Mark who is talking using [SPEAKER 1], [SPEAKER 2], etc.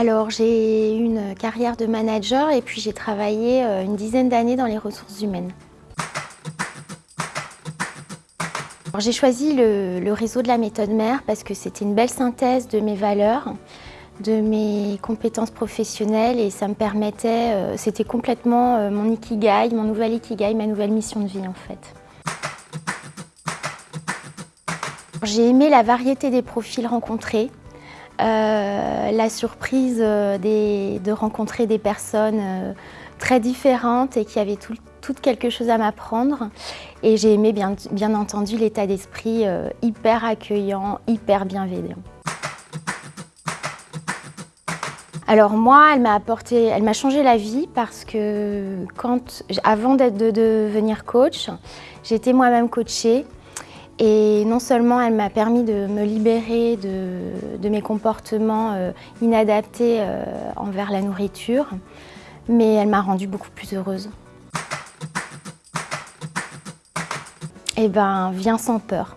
[SPEAKER 1] Alors j'ai eu une carrière de manager et puis j'ai travaillé euh, une dizaine d'années dans les ressources humaines. J'ai choisi le, réseau de la méthode mère parce que c'était une belle synthèse de mes valeurs, de mes compétences professionnelles et ça me permettait, euh, c'était complètement euh, mon ikigai, mon nouvel ikigai, ma nouvelle mission de vie en fait. J'ai aimé la variété des profils rencontrés, la surprise de rencontrer des personnes très différentes et qui avaient tout, toutes quelque chose à m'apprendre. Et j'ai aimé bien, entendu l'état d'esprit euh, hyper accueillant, hyper bienveillant. Alors moi, elle m'a apporté, elle m'a changé la vie parce que avant de devenir coach, j'étais moi-même coachée et non seulement elle m'a permis de me libérer de, mes comportements euh, inadaptés euh, envers la nourriture, mais elle m'a rendue beaucoup plus heureuse. Eh ben, viens sans peur.